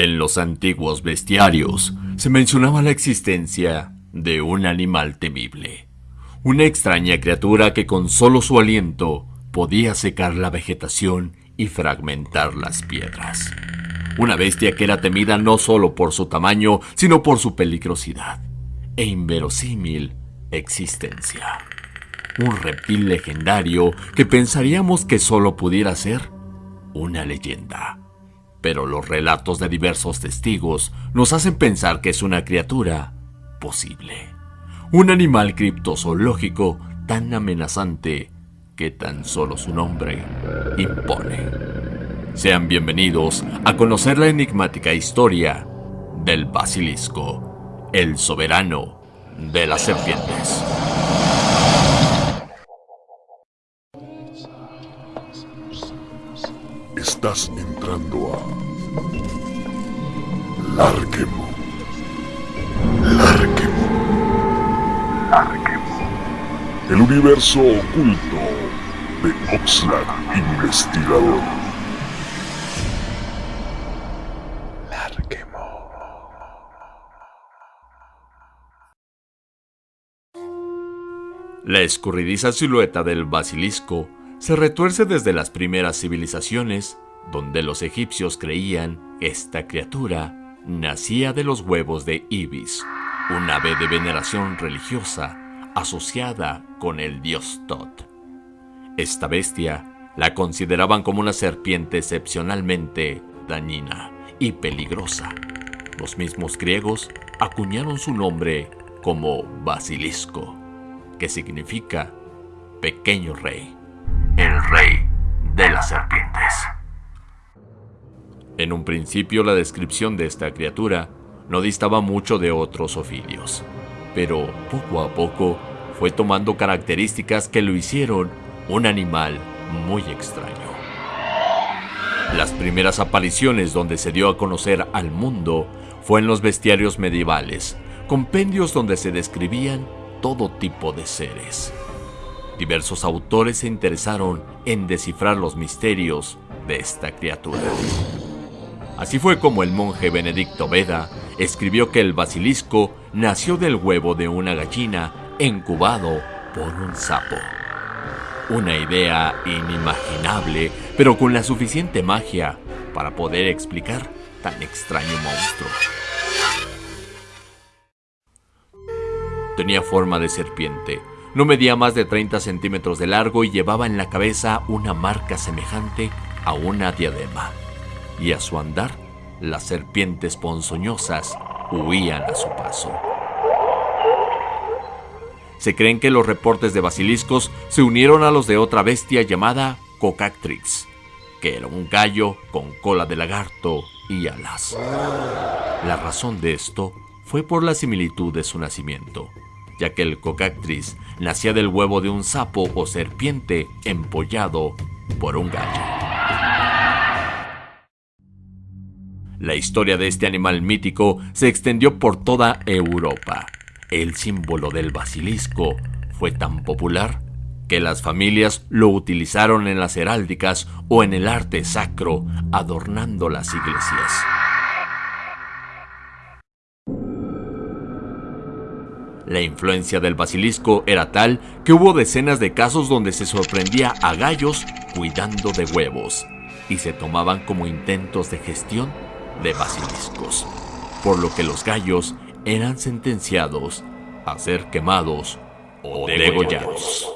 En los antiguos bestiarios se mencionaba la existencia de un animal temible, una extraña criatura que con solo su aliento podía secar la vegetación y fragmentar las piedras. Una bestia que era temida no solo por su tamaño, sino por su peligrosidad e inverosímil existencia. Un reptil legendario que pensaríamos que solo pudiera ser una leyenda. Pero los relatos de diversos testigos nos hacen pensar que es una criatura posible. Un animal criptozoológico tan amenazante que tan solo su nombre impone. Sean bienvenidos a conocer la enigmática historia del basilisco, el soberano de las serpientes. Estás entrando a Larquemo. Larquemo. Larquemo. El universo oculto de Oxlack Investigador. Larquemo. La escurridiza silueta del basilisco se retuerce desde las primeras civilizaciones, donde los egipcios creían esta criatura nacía de los huevos de Ibis, un ave de veneración religiosa asociada con el dios Tot. Esta bestia la consideraban como una serpiente excepcionalmente dañina y peligrosa. Los mismos griegos acuñaron su nombre como basilisco, que significa pequeño rey el rey de las serpientes. En un principio la descripción de esta criatura no distaba mucho de otros ofidios, pero poco a poco fue tomando características que lo hicieron un animal muy extraño. Las primeras apariciones donde se dio a conocer al mundo fue en los bestiarios medievales, compendios donde se describían todo tipo de seres. Diversos autores se interesaron en descifrar los misterios de esta criatura. Así fue como el monje Benedicto Veda escribió que el basilisco nació del huevo de una gallina incubado por un sapo. Una idea inimaginable, pero con la suficiente magia para poder explicar tan extraño monstruo. Tenía forma de serpiente, no medía más de 30 centímetros de largo y llevaba en la cabeza una marca semejante a una diadema. Y a su andar, las serpientes ponzoñosas huían a su paso. Se creen que los reportes de basiliscos se unieron a los de otra bestia llamada Cocactrix, que era un gallo con cola de lagarto y alas. La razón de esto fue por la similitud de su nacimiento ya que el cocactris nacía del huevo de un sapo o serpiente empollado por un gallo. La historia de este animal mítico se extendió por toda Europa. El símbolo del basilisco fue tan popular que las familias lo utilizaron en las heráldicas o en el arte sacro adornando las iglesias. La influencia del basilisco era tal que hubo decenas de casos donde se sorprendía a gallos cuidando de huevos y se tomaban como intentos de gestión de basiliscos, por lo que los gallos eran sentenciados a ser quemados o degollados.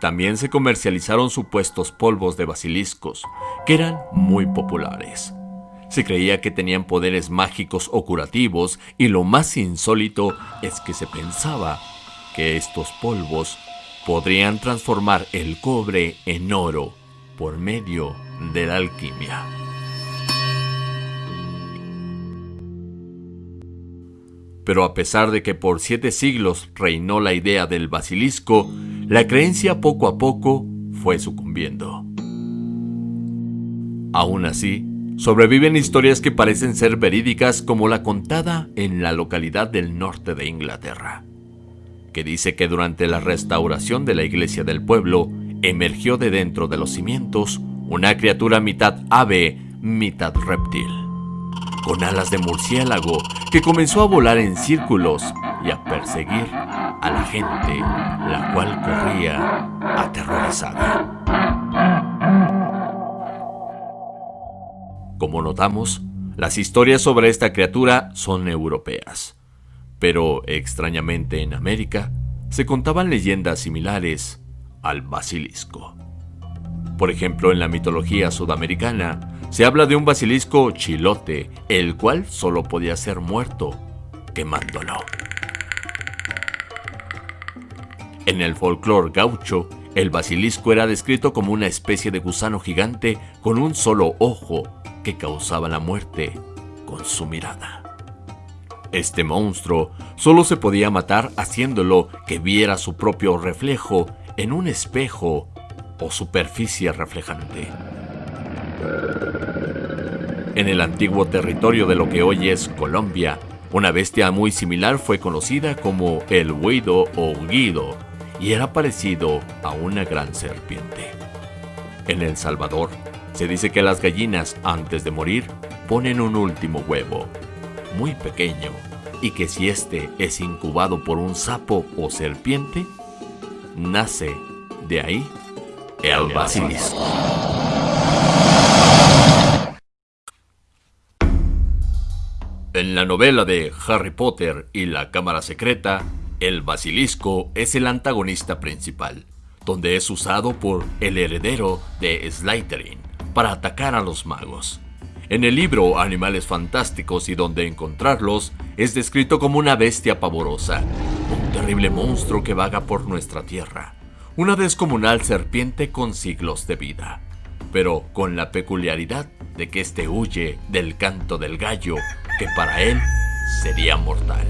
También se comercializaron supuestos polvos de basiliscos, que eran muy populares. Se creía que tenían poderes mágicos o curativos y lo más insólito es que se pensaba que estos polvos podrían transformar el cobre en oro por medio de la alquimia. Pero a pesar de que por siete siglos reinó la idea del basilisco, la creencia poco a poco fue sucumbiendo. Aún así, Sobreviven historias que parecen ser verídicas como la contada en la localidad del norte de Inglaterra, que dice que durante la restauración de la iglesia del pueblo emergió de dentro de los cimientos una criatura mitad ave, mitad reptil, con alas de murciélago que comenzó a volar en círculos y a perseguir a la gente, la cual corría aterrorizada. Como notamos, las historias sobre esta criatura son europeas, pero extrañamente en América se contaban leyendas similares al basilisco. Por ejemplo, en la mitología sudamericana se habla de un basilisco chilote, el cual solo podía ser muerto quemándolo. En el folclore gaucho, el basilisco era descrito como una especie de gusano gigante con un solo ojo que causaba la muerte con su mirada. Este monstruo solo se podía matar haciéndolo que viera su propio reflejo en un espejo o superficie reflejante. En el antiguo territorio de lo que hoy es Colombia, una bestia muy similar fue conocida como el huido o guido y era parecido a una gran serpiente. En El Salvador, se dice que las gallinas, antes de morir, ponen un último huevo, muy pequeño, y que si este es incubado por un sapo o serpiente, nace de ahí el basilisco. En la novela de Harry Potter y la Cámara Secreta, el basilisco es el antagonista principal, donde es usado por el heredero de Slytherin, para atacar a los magos. En el libro Animales Fantásticos y donde encontrarlos, es descrito como una bestia pavorosa, un terrible monstruo que vaga por nuestra tierra, una descomunal serpiente con siglos de vida, pero con la peculiaridad de que éste huye del canto del gallo, que para él sería mortal.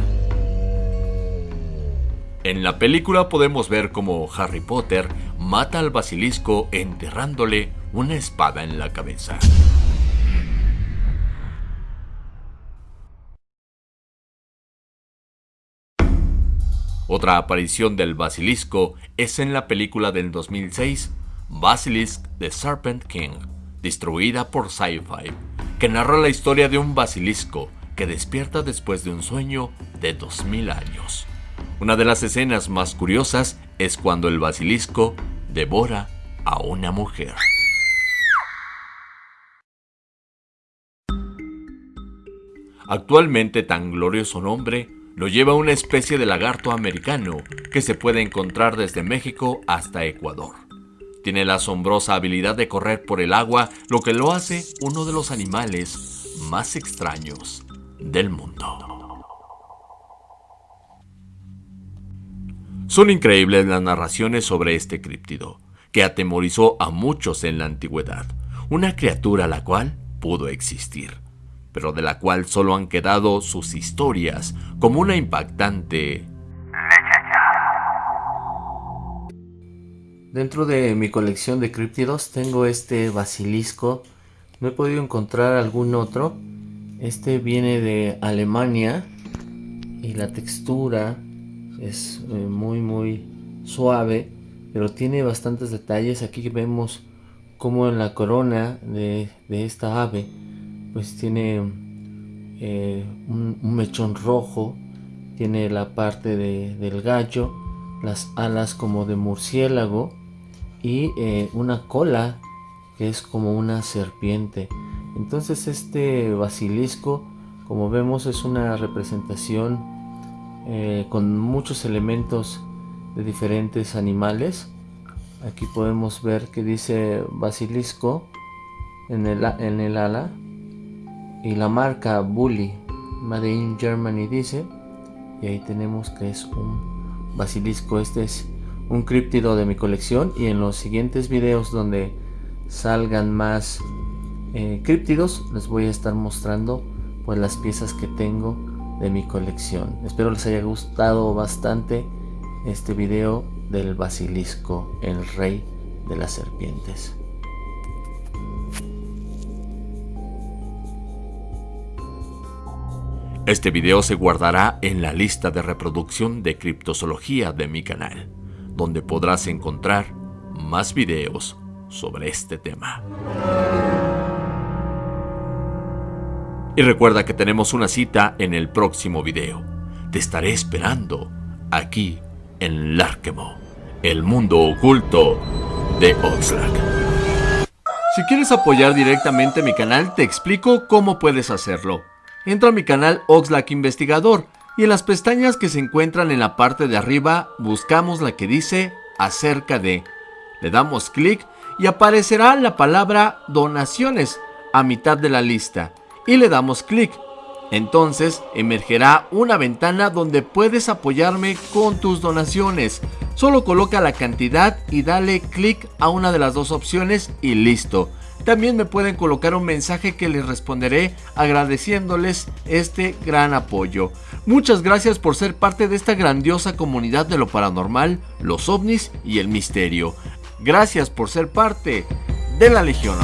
En la película podemos ver cómo Harry Potter mata al basilisco enterrándole una espada en la cabeza. Otra aparición del basilisco es en la película del 2006, Basilisk the Serpent King, distribuida por Sci-Fi, que narra la historia de un basilisco que despierta después de un sueño de 2000 años. Una de las escenas más curiosas es cuando el basilisco devora a una mujer. Actualmente tan glorioso nombre lo lleva una especie de lagarto americano que se puede encontrar desde México hasta Ecuador. Tiene la asombrosa habilidad de correr por el agua, lo que lo hace uno de los animales más extraños del mundo. Son increíbles las narraciones sobre este críptido, que atemorizó a muchos en la antigüedad, una criatura la cual pudo existir pero de la cual solo han quedado sus historias como una impactante Dentro de mi colección de críptidos tengo este basilisco. No he podido encontrar algún otro. Este viene de Alemania y la textura es eh, muy muy suave, pero tiene bastantes detalles. Aquí vemos como en la corona de, de esta ave pues tiene eh, un, mechón rojo, tiene la parte del gallo, las alas como de murciélago y eh, una cola que es como una serpiente. Entonces este basilisco, como vemos, es una representación eh, con muchos elementos de diferentes animales. Aquí podemos ver que dice basilisco en el, en el ala y la marca Bully Made in Germany dice y ahí tenemos que es un basilisco. Este es un críptido de mi colección y en los siguientes videos donde salgan más eh, críptidos les voy a estar mostrando pues las piezas que tengo de mi colección. Espero les haya gustado bastante este video del basilisco el rey de las serpientes Este video se guardará en la lista de reproducción de criptozoología de mi canal, donde podrás encontrar más videos sobre este tema. Y recuerda que tenemos una cita en el próximo video. Te estaré esperando aquí en Larkemo, el mundo oculto de Oxlack. Si quieres apoyar directamente mi canal, te explico cómo puedes hacerlo. Entra a mi canal Oxlack Investigador y en las pestañas que se encuentran en la parte de arriba buscamos la que dice acerca de. Le damos clic y aparecerá la palabra donaciones a mitad de la lista y le damos clic. Entonces emergerá una ventana donde puedes apoyarme con tus donaciones. Solo coloca la cantidad y dale clic a una de las dos opciones y listo. También me pueden colocar un mensaje que les responderé agradeciéndoles este gran apoyo. Muchas gracias por ser parte de esta grandiosa comunidad de lo paranormal, los ovnis y el misterio. Gracias por ser parte de la Legión.